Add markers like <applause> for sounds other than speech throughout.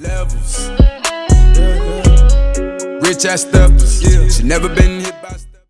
Levels. Mm-hmm. Rich ass steppers. Yeah. She never been hit by step.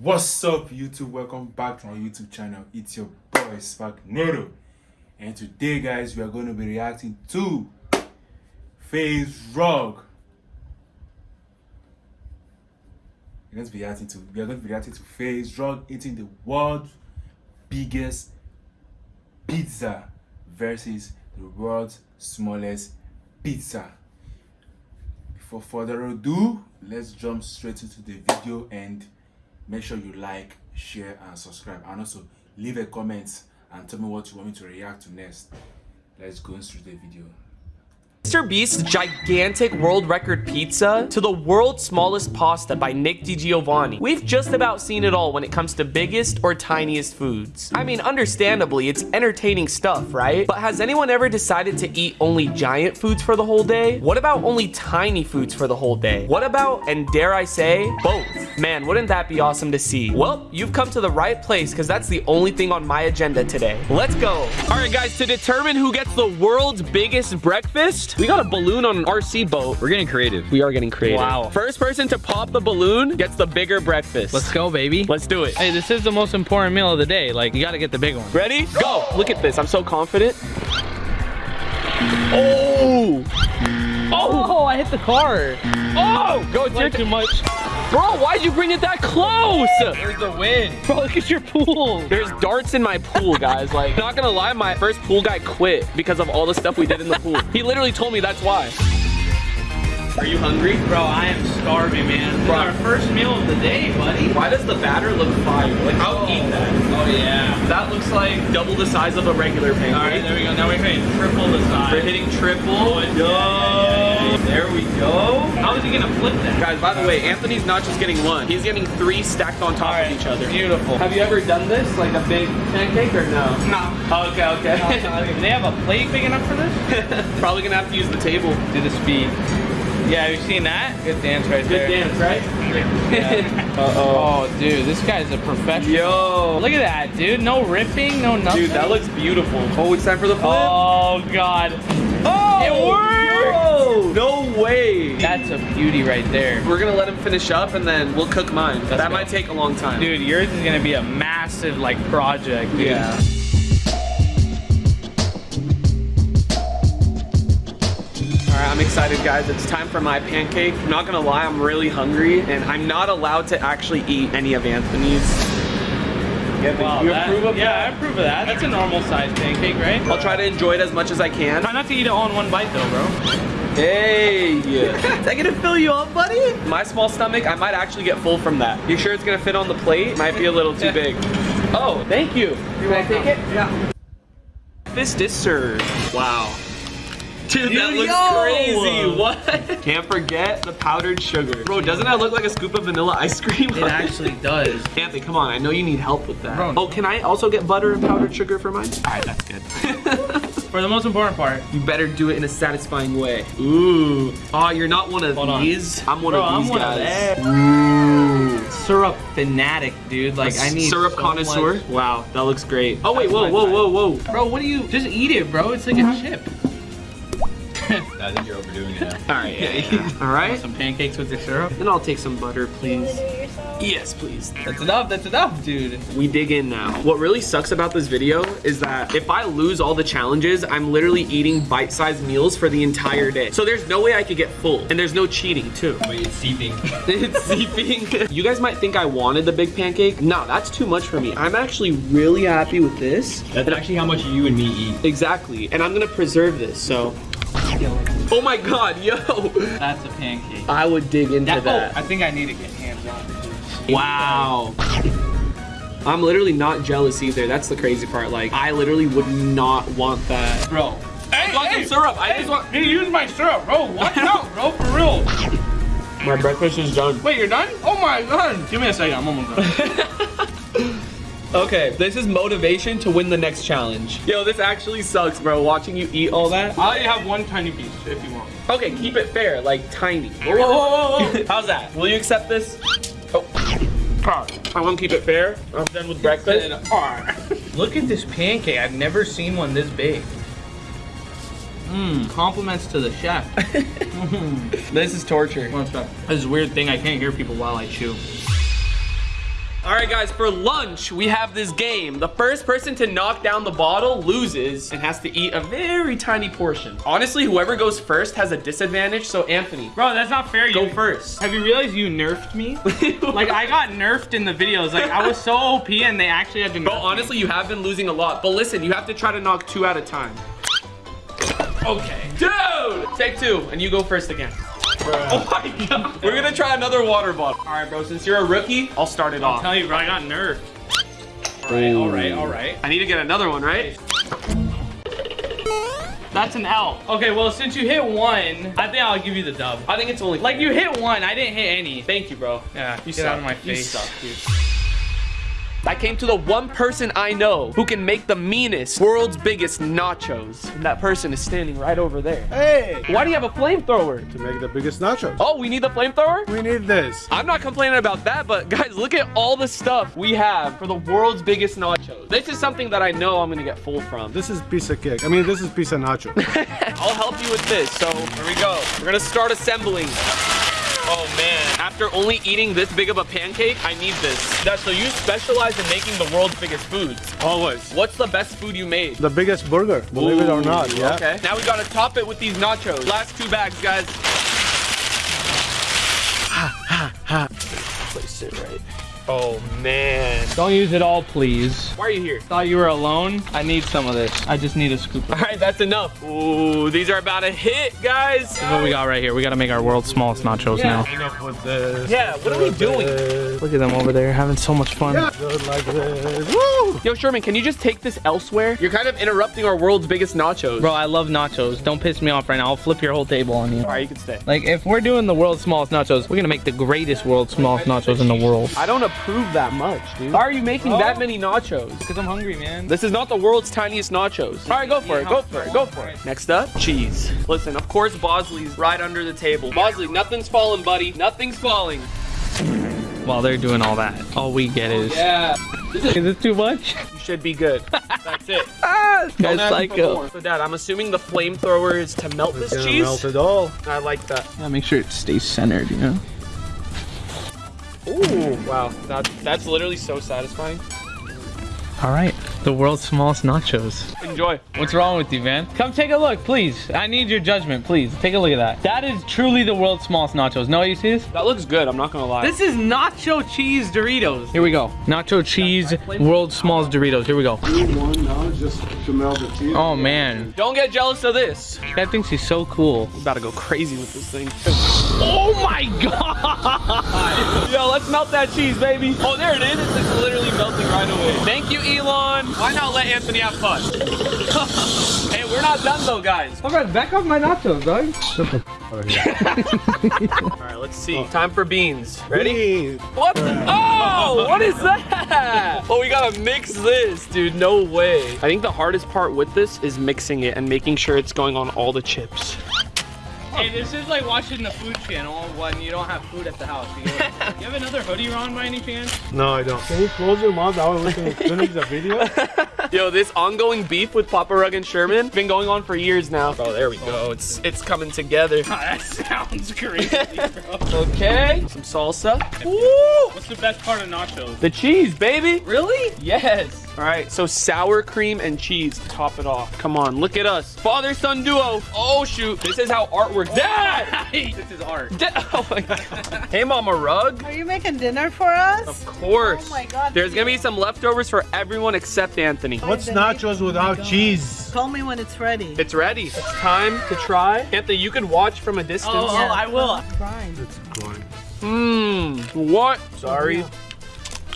What's up, YouTube? Welcome back to my YouTube channel. It's your boy Spark Noodle, and today, guys, we are going to be reacting to FaZe Rug. We're going to be reacting to we are going to be reacting to FaZe Rug eating the world's biggest pizza versus the world's smallest pizza. Before further ado, let's jump straight into the video and make sure you like, share, and subscribe. And also leave a comment and tell me what you want me to react to next. Let's go through the video. Mr. Beast's gigantic world record pizza to the world's smallest pasta by Nick DiGiovanni. We've just about seen it all when it comes to biggest or tiniest foods. I mean, understandably, it's entertaining stuff, right? But has anyone ever decided to eat only giant foods for the whole day? What about only tiny foods for the whole day? What about, and dare I say, both? Man, wouldn't that be awesome to see? Well, you've come to the right place because that's the only thing on my agenda today. Let's go. All right, guys, to determine who gets the world's biggest breakfast, we got a balloon on an RC boat. We're getting creative. We are getting creative. Wow. First person to pop the balloon gets the bigger breakfast. Let's go, baby. Let's do it. Hey, this is the most important meal of the day. Like, you gotta get the big one. Ready? Go. Look at this. I'm so confident. Oh! Oh, oh I hit the car. Oh! Go, It's too much. Bro, why'd you bring it that close? There's the wind. Bro, look at your pool. There's darts in my pool, guys. Like, <laughs> not gonna lie, my first pool guy quit because of all the stuff we did in the pool. <laughs> He literally told me that's why. Are you hungry? Bro, I am starving, man. This Bro. our first meal of the day, buddy. Why does the batter look fire? Like, I'll oh. eat that. Oh, yeah. That looks like double the size of a regular pancake. All right, there we go. Now we're hitting triple the size. We're hitting triple. Oh, yeah, yeah. There we go. How is he gonna flip that? Guys, by the way, Anthony's not just getting one. He's getting three stacked on top right, of each other. Beautiful. Have you ever done this? Like a big pancake or no? No. Okay, okay. Do <laughs> they have a plate big enough for this? <laughs> Probably gonna have to use the table. Do the speed. Yeah, have you seen that? Good dance right Good there. dance, right? <laughs> Uh-oh. Oh, dude, this guy's a professional. Yo. Look at that, dude. No ripping, no nothing. Dude, that looks beautiful. Oh, it's time for the flip. Oh, God. Oh, It worked! yo, No way. That's a beauty right there. We're gonna let him finish up and then we'll cook mine. that might take a long time. Dude, yours is gonna be a massive like project, dude. Yeah. I'm excited, guys. It's time for my pancake. I'm not gonna lie, I'm really hungry, and I'm not allowed to actually eat any of Anthony's. Yeah, Wow, you that- approve of yeah, I approve of that. That's a normal sized pancake, right? I'll try to enjoy it as much as I can. Try not to eat it all in one bite though, bro. Hey! Is that gonna fill you up, buddy? My small stomach, I might actually get full from that. You sure it's gonna fit on the plate? Might be a little too big. Oh, thank you. You wanna take it? Yeah. Fist is served. Wow. Dude, that Dude, looks yo! crazy. What? Can't forget the powdered sugar. Bro, doesn't that look like a scoop of vanilla ice cream? It <laughs> actually does. Anthony, come on. I know you need help with that. Bro. Oh, can I also get butter and powdered sugar for mine? All right, that's good. <laughs> For the most important part, You better do it in a satisfying way. Ooh. Oh, you're not one of Hold on. these? I'm one Bro, of I'm these one of guys. them. syrup fanatic, dude. Like I need syrup so connoisseur. much- Wow, that looks great. Oh wait, That's whoa, whoa, whoa, whoa. Bro, what do you? Just eat it, bro. It's like a mm-hmm. chip. I think you're overdoing it. <laughs> All right, yeah. yeah. All right. Some pancakes with your syrup. Then I'll take some butter, please. Yes, please. That's enough. That's enough, dude. We dig in now. What really sucks about this video is that if I lose all the challenges, I'm literally eating bite-sized meals for the entire day. So there's no way I could get full. And there's no cheating, too. Wait, it's seeping. <laughs> it's seeping. <laughs> you guys might think I wanted the big pancake. No, that's too much for me. I'm actually really happy with this. That's actually how much you and me eat. Exactly. And I'm gonna preserve this, so. Oh my god, yo! That's a pancake. I would dig into oh, That, that. oh, I think I need to get hands on. Wow. I'm literally not jealous either. That's the crazy part. Like, I literally would not want that. Bro. Hey, want some syrup. I hey, just want- He used my syrup, bro. Watch <laughs> out, bro. For real. My breakfast is done. Wait, you're done? Oh my god. Give me a second. I'm almost done. <laughs> Okay, this is motivation to win the next challenge. Yo, this actually sucks, bro. Watching you eat all that. I'll let you have one tiny piece if you want. Okay, keep it fair, like tiny. Whoa, whoa, whoa, whoa. <laughs> How's that? Will you accept this? Oh. I want to keep it fair. I'm done with breakfast. <laughs> Look at this pancake. I've never seen one this big. Mmm, compliments to the chef. <laughs> Hmm. This is torture. One sec. This is a weird thing. I can't hear people while I chew. All right, guys, for lunch, we have this game. The first person to knock down the bottle loses and has to eat a very tiny portion. Honestly, whoever goes first has a disadvantage, so Anthony, Bro, that's not fair. go You, first. have you realized you nerfed me? <laughs> like, I got nerfed in the videos. Like, I was so OP and they actually had to nerf Bro, me. honestly, you have been losing a lot. But listen, you have to try to knock two at a time. Okay. Dude! Take two, and you go first again. Oh my god. We're gonna try another water bottle. All right, bro, since you're a rookie, I'll start it I'll off. tell you, bro, I got nerfed. All right, all right, all right. I need to get another one, right? That's an L. Okay, well, since you hit one, I think I'll give you the dub. I think it's only Like, you hit one, I didn't hit any. Thank you, bro. Yeah, You get suck. out of my You face. suck, dude. I came to the one person I know who can make the meanest, world's biggest nachos. And that person is standing right over there. Hey! Why do you have a flamethrower? To make the biggest nachos. Oh, we need the flamethrower? We need this. I'm not complaining about that, but guys, look at all the stuff we have for the world's biggest nachos. This is something that I know I'm gonna get full from. This is pizza cake. I mean, this is pizza nacho. <laughs> I'll help you with this. So here we go. We're gonna start assembling. Oh man, after only eating this big of a pancake, I need this. Dad, so you specialize in making the world's biggest foods. Always. What's the best food you made? The biggest burger, believe it or not, yeah. Okay. Now we gotta top it with these nachos. Last two bags, guys. Place it right. Oh man. Don't use it all, please. Why are you here? Thought you were alone. I need some of this. I just need a scoop. All right, that's enough. Ooh, these are about to hit, guys. This is what we got right here. We gotta make our world's smallest nachos Yeah. now. Enough with this. Yeah, what are we doing? Look at them over there having so much fun. Just like this. Woo! Yo, Sherman, can you just take this elsewhere? You're kind of interrupting our world's biggest nachos. Bro, I love nachos. Don't piss me off right now. I'll flip your whole table on you. All right, you can stay. Like, if we're doing the world's smallest nachos, we're gonna make the greatest world's smallest nachos in the world. I don't approve that much, dude. Why are you making that oh. many nachos? Because I'm hungry, man. This is not the world's tiniest nachos. All right, go for it, go for it, go for it. Next up, cheese. Listen, of course Bosley's right under the table. Bosley, nothing's falling, buddy. Nothing's falling. While they're doing all that, all we get oh, is. Yeah, <laughs> Is this too much? you should be good. That's it. <laughs> Ah, guys, Don't ask me for psycho. So, Dad, I'm assuming the flamethrower is to melt this cheese. melt it all. I like that. Yeah, make sure it stays centered, you know? Ooh, wow. That, that's literally so satisfying. All right, the world's smallest nachos. Enjoy. What's wrong with you, man? Come take a look, please. I need your judgment, please. Take a look at that. That is truly the world's smallest nachos. No, you see this? That looks good, I'm not gonna lie. This is nacho cheese Doritos. Here we go. Nacho cheese, world's smallest Doritos. Here we go. One now, just to melt the cheese. Oh, man. Don't get jealous of this. That thinks he's so cool. About to go crazy with this thing. Oh, my <laughs> God. Yo, let's melt that cheese, baby. Oh, there it is. It's literally melting right away. Thank you, Elon. Why not let Anthony have fun? <laughs> hey, we're not done though, guys. All right, back off my nachos, dog. <laughs> All right, let's see. Time for beans. Ready? Ready? What? The? Oh, what is that? <laughs> Oh, we gotta mix this, dude. No way. I think the hardest part with this is mixing it and making sure it's going on all the chips. Hey, this is like watching the food channel when you don't have food at the house. You, go, <laughs> you have another hoodie on by any chance? No, I don't. Can you close your mouth? That way we can finish the video. <laughs> Yo, this ongoing beef with Papa Rug and Sherman been going on for years now. Oh, there we go. It's it's coming together. <laughs> that sounds crazy, bro. Okay. Some salsa. Woo! What's the best part of nachos? The cheese, baby. Really? Yes. All right, so sour cream and cheese to top it off. Come on, look at us. Father-son duo. Oh, shoot. This is how art works. Dad! this is art. Dad! <laughs> Oh, my God. <laughs> Hey, Mama Rug. Are you making dinner for us? Of course. Oh my God. There's gonna be some leftovers for everyone except Anthony. What's nachos oh without cheese? Call me when it's ready. It's ready. It's time to try. Anthony, you can watch from a distance. Oh, oh, I will. It's grind. It's grind. Mmm. What? Sorry.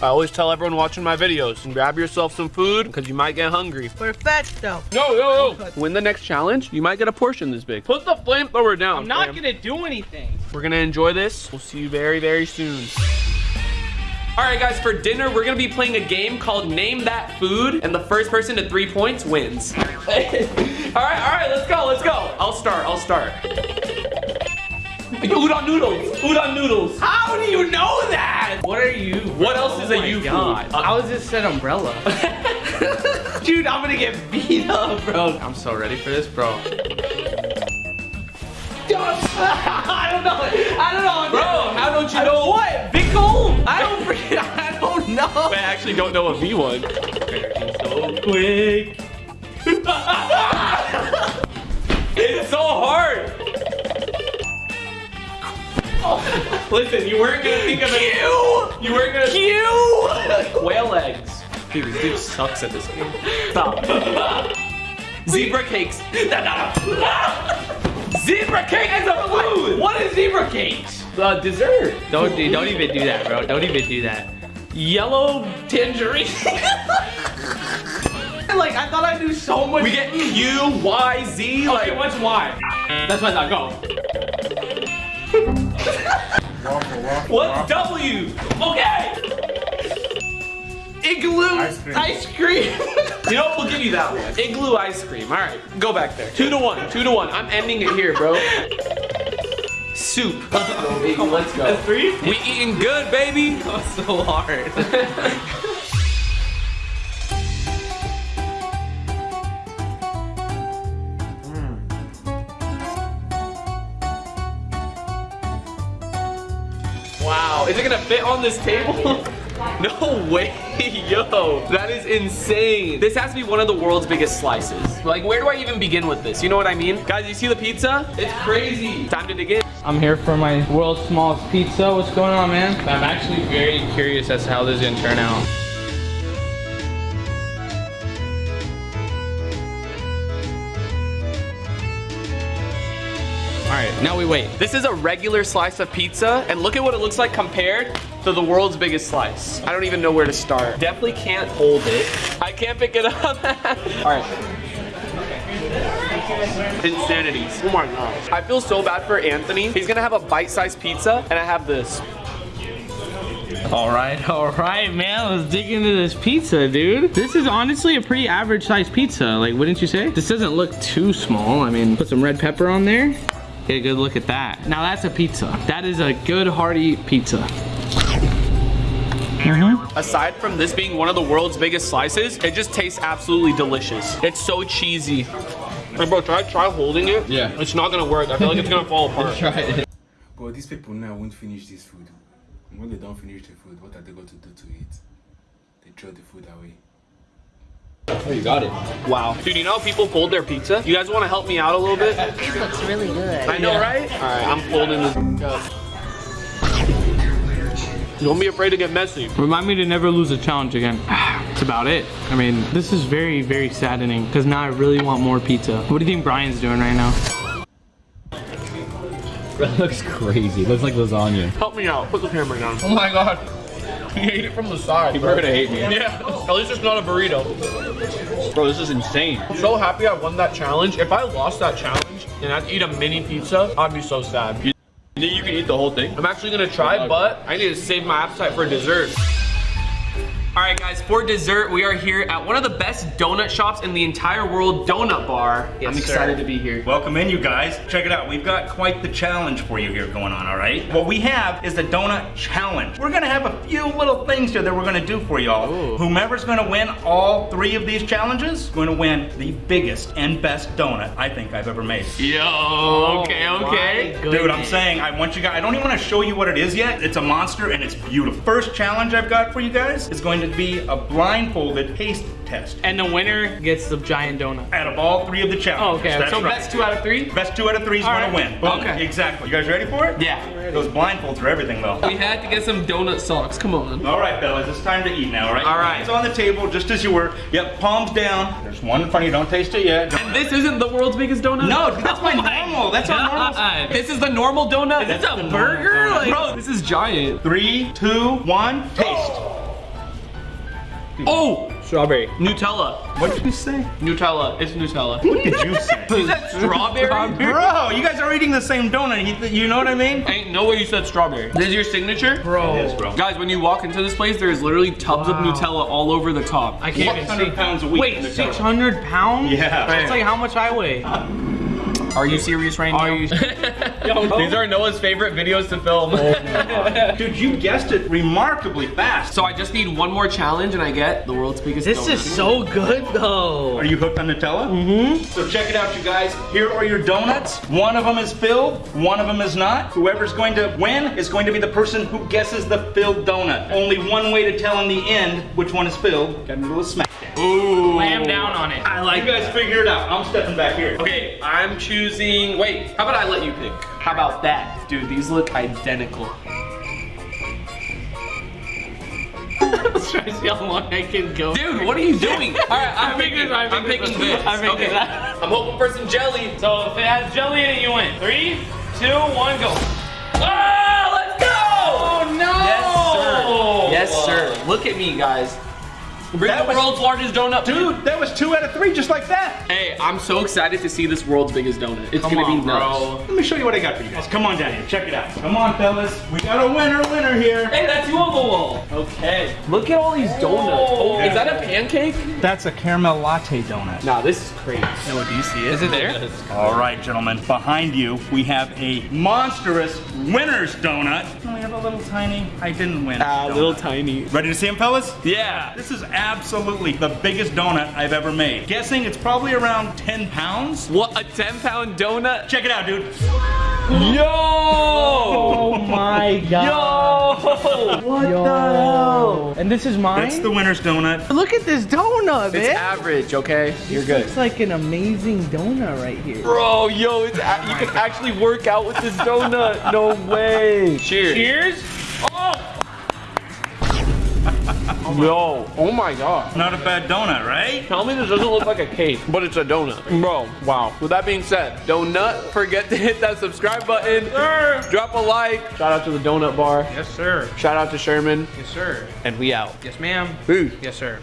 I always tell everyone watching my videos, and grab yourself some food because you might get hungry. Perfecto. No, no, no. Win the next challenge, you might get a portion this big. Put the flamethrower down. I'm not fam. gonna do anything. We're gonna enjoy this. We'll see you very, very soon. All right, guys, for dinner, we're gonna be playing a game called Name That Food, and the first person to three points wins. <laughs> all right, all right, let's go, let's go. I'll start, I'll start. Udon noodles, udon noodles. How do you know that? What are you? What else is a Oh my you God. food? I was just said umbrella. <laughs> Dude, I'm gonna get beat up, bro. I'm so ready for this, bro. <laughs> <laughs> I don't know. I don't know. Bro, how don't you know? What? Big hole? I don't freaking. I don't know. I actually don't know a V1. So quick. It's so hard. <laughs> Listen, you weren't gonna think of it. You weren't gonna. Q. Whale eggs. Dude, this dude sucks at this game. Stop. <laughs> Zebra cakes. <laughs> Zebra cake is a food. What is zebra cakes? Uh, dessert. Don't don't even do that, bro. Don't even do that. Yellow tangerine. like I thought I knew so much. We get Q, Y, Z. Like, Okay, what's Y? That's what I thought. Go. Waffle, waffle, what's. W? Okay. Igloo Ice cream. ice cream. <laughs> you know what? We'll give you that one. Igloo ice cream. All right, go back there. Two to one. Two to one. I'm ending it here, bro. Soup. Let's go. Let's go. Three. We eating good, baby. That was so hard. <laughs> Wow, is it gonna fit on this table? <laughs> No way, <laughs> yo, that is insane. This has to be one of the world's biggest slices. Like, where do I even begin with this? You know what I mean? Guys, you see the pizza? It's crazy. Time to dig in. I'm here for my world's smallest pizza. What's going on, man? I'm actually very curious as to how this is gonna turn out. Now we wait. This is a regular slice of pizza, and look at what it looks like compared to the world's biggest slice. I don't even know where to start. Definitely can't hold it. I can't pick it up. <laughs> All right. Insanity. Oh my gosh. I feel so bad for Anthony. He's gonna have a bite-sized pizza, and I have this. All right, <laughs> all right, man. Let's dig into this pizza, dude. This is honestly a pretty average sized pizza. Like, wouldn't you say? This doesn't look too small. I mean, put some red pepper on there. Get a good look at that. Now that's a pizza. That is a good hearty pizza. Mm-hmm. Aside from this being one of the world's biggest slices, it just tastes absolutely delicious. It's so cheesy. Hey bro, try try holding it. Yeah. It's not gonna work. I feel like it's gonna fall apart. <laughs> Try it. But these people now won't finish this food. When they don't finish the food, what are they going to do to it? They throw the food away. Oh, you got it. Wow. Dude, you know how people fold their pizza? You guys wanna help me out a little bit? This looks really good. I know, right? Alright, I'm folding this up. Don't be afraid to get messy. Remind me to never lose a challenge again. <sighs> That's about it. I mean, this is very, very saddening because now I really want more pizza. What do you think Brian's doing right now? <laughs> That looks crazy. Looks like lasagna. Help me out. Put the camera down. Oh my god. He ate it from the side. People are gonna hate me. Yeah, at least it's not a burrito. Bro, this is insane. I'm so happy I won that challenge. If I lost that challenge and I had to eat a mini pizza, I'd be so sad. You think you can eat the whole thing? I'm actually gonna try, but I need to save my appetite for dessert. All right, guys, for dessert, we are here at one of the best donut shops in the entire world, Donut Bar. I'm excited to be here. Welcome in, you guys. Check it out. We've got quite the challenge for you here going on, all right? What we have is the Donut Challenge. We're gonna have a few little things here that we're gonna do for y'all. Whomever's gonna win all three of these challenges, going to win the biggest and best donut I think I've ever made. Yo, okay, oh okay. Dude, I'm saying, I want you guys, I don't even want to show you what it is yet. It's a monster and it's beautiful. First challenge I've got for you guys is going to be a blindfolded taste test. And the winner gets the giant donut. Out of all three of the challenges. Oh, okay. That's So right. best two out of three? Best two out of three is All gonna win. Boom. Okay. Exactly. You guys ready for it? Yeah. Those blindfolds are everything though. We had to get some donut socks, come on. All right, fellas, it's time to eat now, all right? All right. It's on the table, just as you were. Yep, palms down. There's one in front of you, don't taste it yet. And this isn't the world's biggest donut? No, that's <laughs> oh my Oh normal. That's our normal. This is the normal donut? That's It's a burger? Like, bro, this is giant. Three, two, one, taste. Oh, Strawberry. Nutella. What did you say? Nutella. It's Nutella. What did you say? <laughs> You said strawberry? Bro, you guys are eating the same donut. You, you know what I mean? Ain't no way you said strawberry. This is your signature? Bro. It is, bro. Guys, when you walk into this place, there's literally tubs of Nutella all over the top. I can't even 600 see. pounds a week. Wait, 600 pounds? Yeah. That's like how much I weigh. <laughs> Are you serious right now? Are you? <laughs> These are Noah's favorite videos to film. <laughs> Dude, you guessed it remarkably fast. So I just need one more challenge and I get the world's biggest This donut. is so good though. Are you hooked on Nutella? Mm-hmm. So check it out, you guys. Here are your donuts. One of them is filled, one of them is not. Whoever's going to win is going to be the person who guesses the filled donut. Only one way to tell in the end which one is filled. Got a little smack down. Ooh. Lamb down on it. I like You guys figure it out. I'm stepping back here. Okay, I'm choosing. Wait, how about I let you pick? How about that? Dude, these look identical. Let's try to see how long I can go. Dude, what are you doing? <laughs> All right, I'm, I picked picking. this, I I'm picking this this. one. I picked okay. that. I'm hoping for some jelly. So if it has jelly in it, you win. Three, two, one, go. Ah, let's go! Oh no! Yes, sir. Yes, sir. Look at me, guys. Bring That the was- world's largest donut, Dude, that was two out of three just like that. Hey, I'm so excited to see this world's biggest donut. It's Come gonna on, be nuts. bro. Let me show you what I got for you guys. Come on down here. Check it out. Come on, fellas. We got a winner, winner here. Hey, that's you on the wall. Okay. Look at all these donuts. Oh, is that a pancake? That's a caramel latte donut. Nah, this is crazy. No, do you see it? Is it there? All right, gentlemen. Behind you, we have a monstrous winner's donut. And we have a little tiny, I didn't win. Ah, donut. little tiny. Ready to see him, fellas? Yeah. This is absolutely the biggest donut I've ever made. Guessing it's probably around 10 pounds. What, a 10 pound donut? Check it out, dude. Yo! Oh my god. Yo! What Yo. the hell? And this is mine? That's the winner's donut. Look at this donut, It's man. average, okay? You're good. It's like an amazing donut right here. Bro, yo, it's a- you can oh actually work out with this donut. No way. Cheers. Cheers. Oh! Yo, oh my god. Not a bad donut, right? Tell me this doesn't look like a cake, but it's a donut. Bro, wow. With that being said, don't forget to hit that subscribe button. Drop a like. Shout out to the donut bar. Yes, sir. Shout out to Sherman. Yes, sir. And we out. Yes, ma'am. Peace. Yes, sir.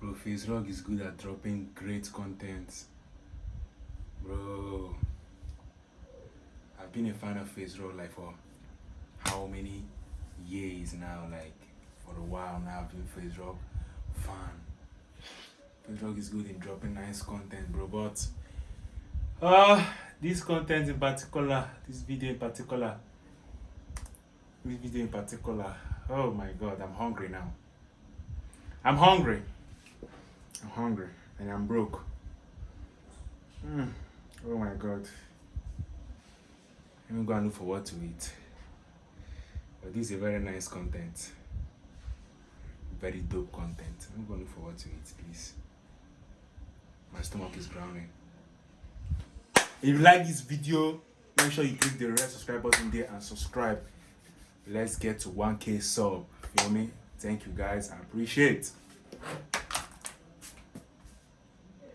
Bro, Face Rock is good at dropping great content. Bro. I've been a fan of Face Rock like for how many years now? Like for a while now I've been Face Rock fan. Face Rock is good in dropping nice content, bro. But uh this content in particular, this video in particular, this video in particular, oh my god, I'm hungry now. I'm hungry. I'm hungry and I'm broke. Mm. Oh my god. Let me go and look for what to eat. But this is a very nice content. Very dope content. I'm go and look for what to it, please. My stomach is growling. If you like this video, make sure you click the red subscribe button there and subscribe. Let's get to 1k sub. Feel me? Thank you guys. I appreciate.